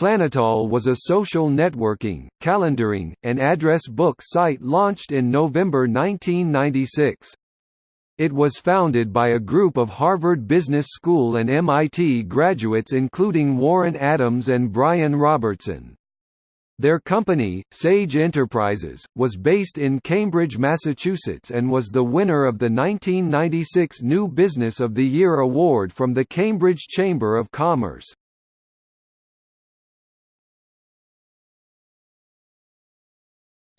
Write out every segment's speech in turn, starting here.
PlanetAll was a social networking, calendaring, and address book site launched in November 1996. It was founded by a group of Harvard Business School and MIT graduates including Warren Adams and Brian Robertson. Their company, Sage Enterprises, was based in Cambridge, Massachusetts and was the winner of the 1996 New Business of the Year award from the Cambridge Chamber of Commerce.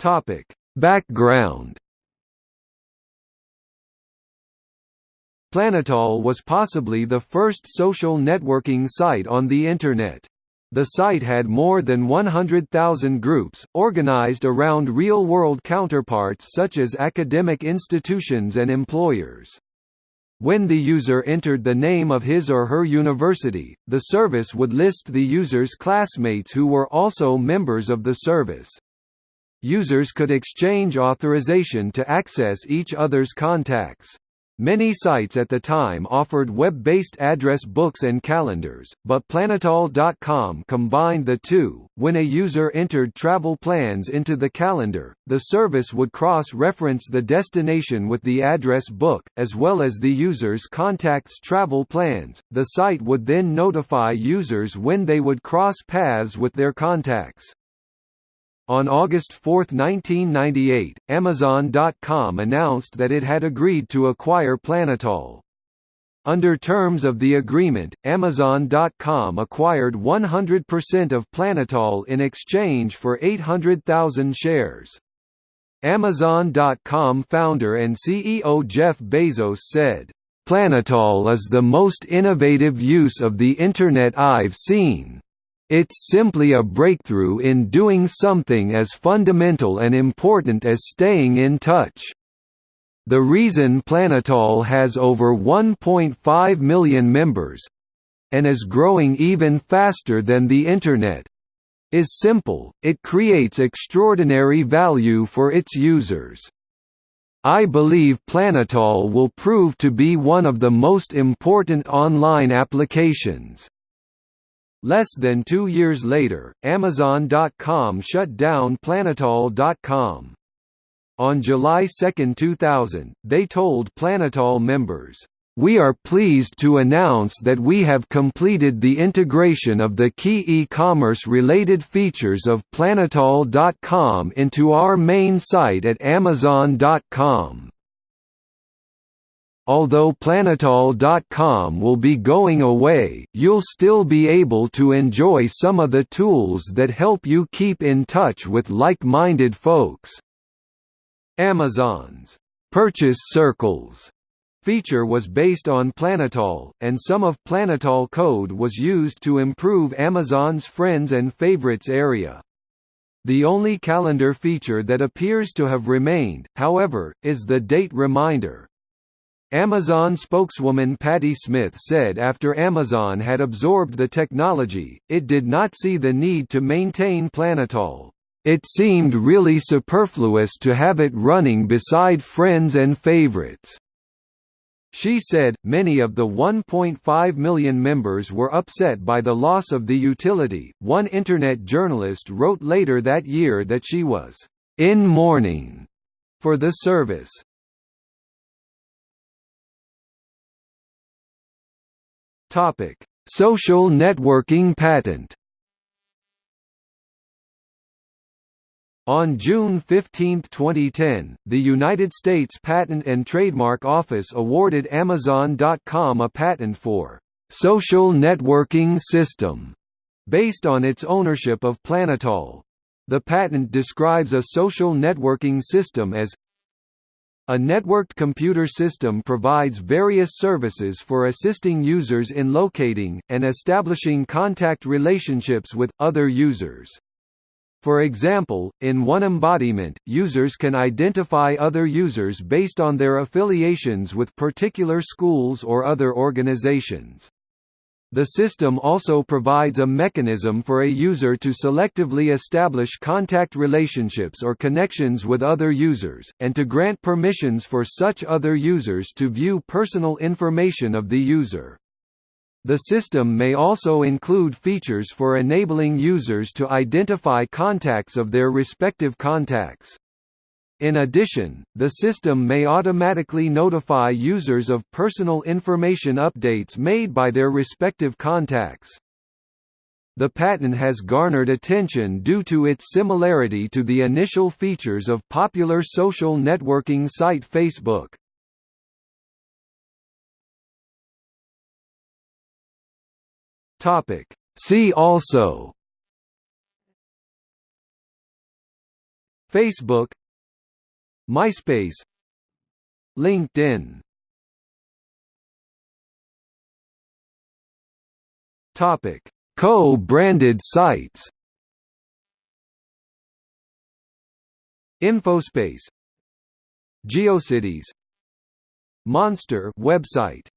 Topic: Background. PlanetAll was possibly the first social networking site on the Internet. The site had more than 100,000 groups, organized around real-world counterparts such as academic institutions and employers. When the user entered the name of his or her university, the service would list the user's classmates who were also members of the service. Users could exchange authorization to access each other's contacts. Many sites at the time offered web-based address books and calendars, but PlanetAll.com combined the two. When a user entered travel plans into the calendar, the service would cross-reference the destination with the address book, as well as the user's contacts travel plans. The site would then notify users when they would cross paths with their contacts. On August 4, 1998, Amazon.com announced that it had agreed to acquire PlanetAll. Under terms of the agreement, Amazon.com acquired 100% of PlanetAll in exchange for 800,000 shares. Amazon.com founder and CEO Jeff Bezos said, PlanetAll is the most innovative use of the Internet I've seen. It's simply a breakthrough in doing something as fundamental and important as staying in touch. The reason PlanetAll has over 1.5 million members and is growing even faster than the Internet is simple, it creates extraordinary value for its users. I believe PlanetAll will prove to be one of the most important online applications. Less than two years later, Amazon.com shut down PlanetAll.com. On July 2, 2000, they told PlanetAll members, "...we are pleased to announce that we have completed the integration of the key e-commerce related features of PlanetAll.com into our main site at Amazon.com." Although PlanetAll.com will be going away, you'll still be able to enjoy some of the tools that help you keep in touch with like-minded folks. Amazon's Purchase Circles feature was based on PlanetAll, and some of PlanetAll code was used to improve Amazon's Friends and Favorites area. The only calendar feature that appears to have remained, however, is the date reminder. Amazon spokeswoman Patti Smith said after Amazon had absorbed the technology, it did not see the need to maintain PlanetAll. It seemed really superfluous to have it running beside friends and favorites. She said, many of the 1.5 million members were upset by the loss of the utility. One Internet journalist wrote later that year that she was in mourning for the service. Topic: Social networking patent. On June 15, 2010, the United States Patent and Trademark Office awarded Amazon.com a patent for social networking system based on its ownership of PlanetAll. The patent describes a social networking system as a networked computer system provides various services for assisting users in locating, and establishing contact relationships with, other users. For example, in one embodiment, users can identify other users based on their affiliations with particular schools or other organizations. The system also provides a mechanism for a user to selectively establish contact relationships or connections with other users, and to grant permissions for such other users to view personal information of the user. The system may also include features for enabling users to identify contacts of their respective contacts. In addition, the system may automatically notify users of personal information updates made by their respective contacts. The patent has garnered attention due to its similarity to the initial features of popular social networking site Facebook. See also Facebook MySpace LinkedIn Topic: Co-branded sites. Infospace, GeoCities, Monster website